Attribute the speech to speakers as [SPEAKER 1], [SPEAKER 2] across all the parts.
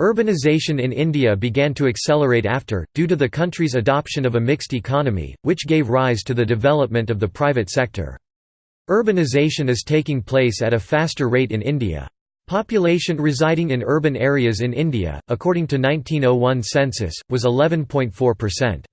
[SPEAKER 1] Urbanization in India began to accelerate after, due to the country's adoption of a mixed economy, which gave rise to the development of the private sector. Urbanization is taking place at a faster rate in India. Population residing in urban areas in India, according to 1901 census, was 11.4%.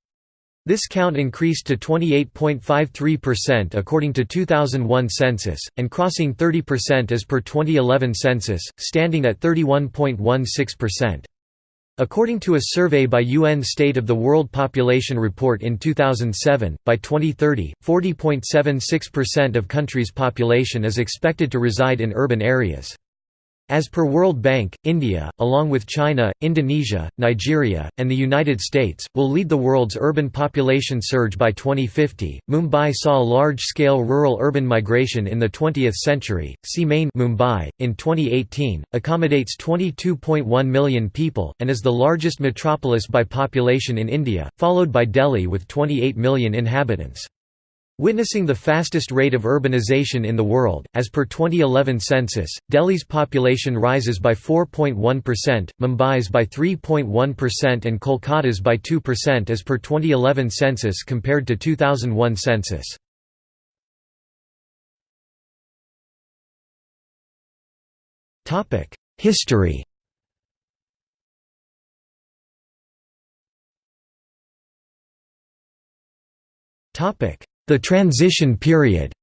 [SPEAKER 1] This count increased to 28.53% according to 2001 census, and crossing 30% as per 2011 census, standing at 31.16%. According to a survey by UN State of the World Population Report in 2007, by 2030, 40.76% of country's population is expected to reside in urban areas. As per World Bank, India, along with China, Indonesia, Nigeria, and the United States, will lead the world's urban population surge by 2050. Mumbai saw large-scale rural-urban migration in the 20th century. Main Mumbai in 2018 accommodates 22.1 million people and is the largest metropolis by population in India, followed by Delhi with 28 million inhabitants. Witnessing the fastest rate of urbanization in the world, as per 2011 census, Delhi's population rises by 4.1%, Mumbai's by 3.1% and Kolkata's by 2% as per 2011 census compared to 2001 census. History Topic the transition period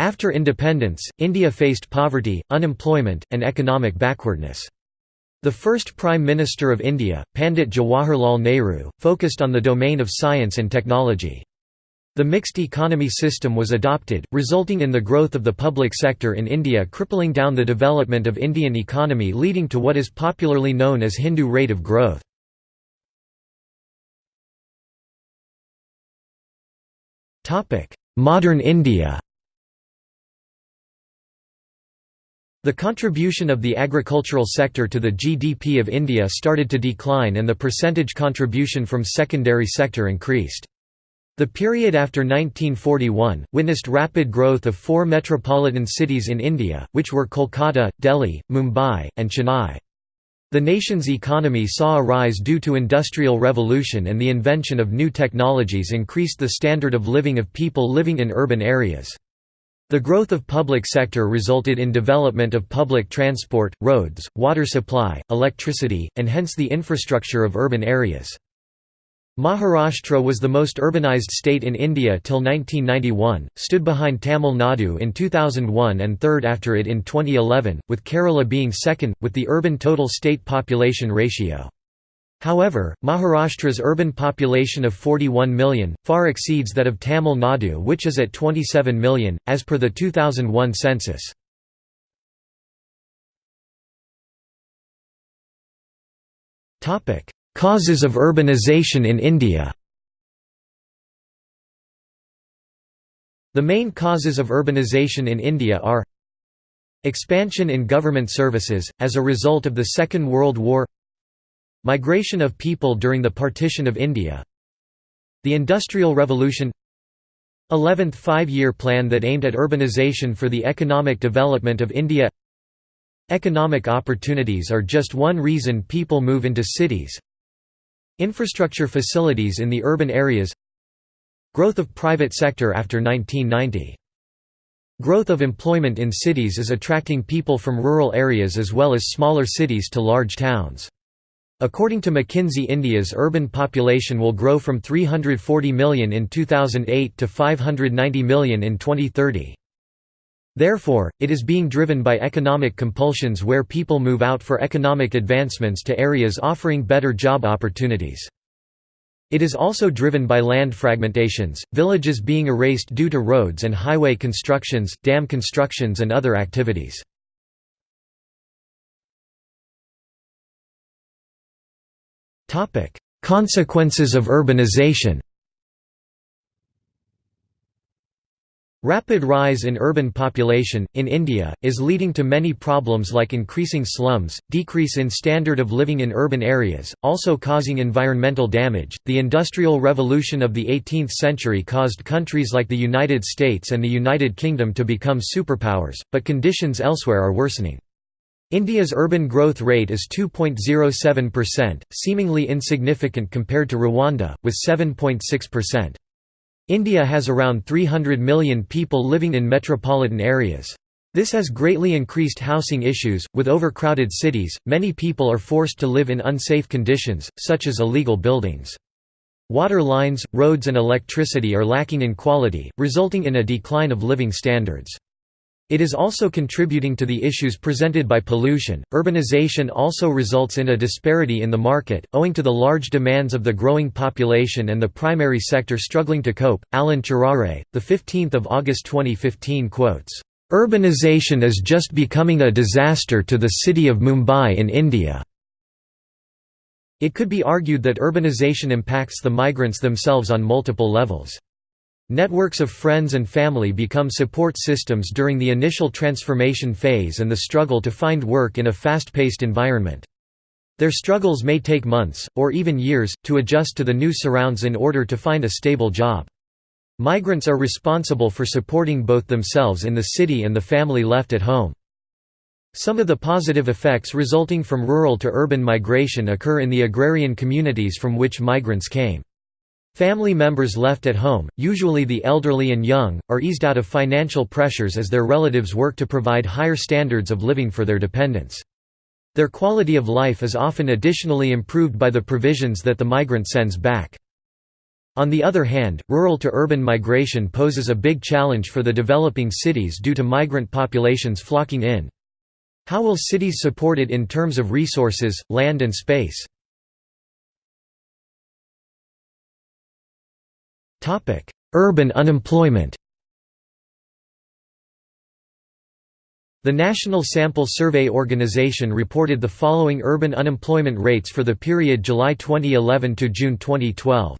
[SPEAKER 1] After independence, India faced poverty, unemployment, and economic backwardness. The first Prime Minister of India, Pandit Jawaharlal Nehru, focused on the domain of science and technology. The mixed economy system was adopted, resulting in the growth of the public sector in India crippling down the development of Indian economy leading to what is popularly known as Hindu rate of growth. Modern India The contribution of the agricultural sector to the GDP of India started to decline and the percentage contribution from secondary sector increased. The period after 1941, witnessed rapid growth of four metropolitan cities in India, which were Kolkata, Delhi, Mumbai, and Chennai. The nation's economy saw a rise due to industrial revolution and the invention of new technologies increased the standard of living of people living in urban areas. The growth of public sector resulted in development of public transport, roads, water supply, electricity, and hence the infrastructure of urban areas. Maharashtra was the most urbanized state in India till 1991, stood behind Tamil Nadu in 2001 and third after it in 2011, with Kerala being second, with the urban total state population ratio. However, Maharashtra's urban population of 41 million, far exceeds that of Tamil Nadu which is at 27 million, as per the 2001 census. Causes of urbanization in India. The main causes of urbanization in India are Expansion in government services, as a result of the Second World War Migration of people during the partition of India The Industrial Revolution 11th Five-Year Plan that aimed at urbanization for the economic development of India. Economic opportunities are just one reason people move into cities Infrastructure facilities in the urban areas Growth of private sector after 1990 Growth of employment in cities is attracting people from rural areas as well as smaller cities to large towns. According to McKinsey India's urban population will grow from 340 million in 2008 to 590 million in 2030. Therefore, it is being driven by economic compulsions where people move out for economic advancements to areas offering better job opportunities. It is also driven by land fragmentations, villages being erased due to roads and highway constructions, dam constructions and other activities. Consequences of urbanization Rapid rise in urban population, in India, is leading to many problems like increasing slums, decrease in standard of living in urban areas, also causing environmental damage. The Industrial Revolution of the 18th century caused countries like the United States and the United Kingdom to become superpowers, but conditions elsewhere are worsening. India's urban growth rate is 2.07%, seemingly insignificant compared to Rwanda, with 7.6%. India has around 300 million people living in metropolitan areas. This has greatly increased housing issues. With overcrowded cities, many people are forced to live in unsafe conditions, such as illegal buildings. Water lines, roads, and electricity are lacking in quality, resulting in a decline of living standards. It is also contributing to the issues presented by pollution. Urbanization also results in a disparity in the market, owing to the large demands of the growing population and the primary sector struggling to cope. Alan Charare, the 15th of August 2015 quotes, "Urbanization is just becoming a disaster to the city of Mumbai in India." It could be argued that urbanization impacts the migrants themselves on multiple levels. Networks of friends and family become support systems during the initial transformation phase and the struggle to find work in a fast-paced environment. Their struggles may take months, or even years, to adjust to the new surrounds in order to find a stable job. Migrants are responsible for supporting both themselves in the city and the family left at home. Some of the positive effects resulting from rural to urban migration occur in the agrarian communities from which migrants came. Family members left at home, usually the elderly and young, are eased out of financial pressures as their relatives work to provide higher standards of living for their dependents. Their quality of life is often additionally improved by the provisions that the migrant sends back. On the other hand, rural to urban migration poses a big challenge for the developing cities due to migrant populations flocking in. How will cities support it in terms of resources, land and space? Urban unemployment The National Sample Survey Organization reported the following urban unemployment rates for the period July 2011 to June 2012.